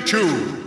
the two.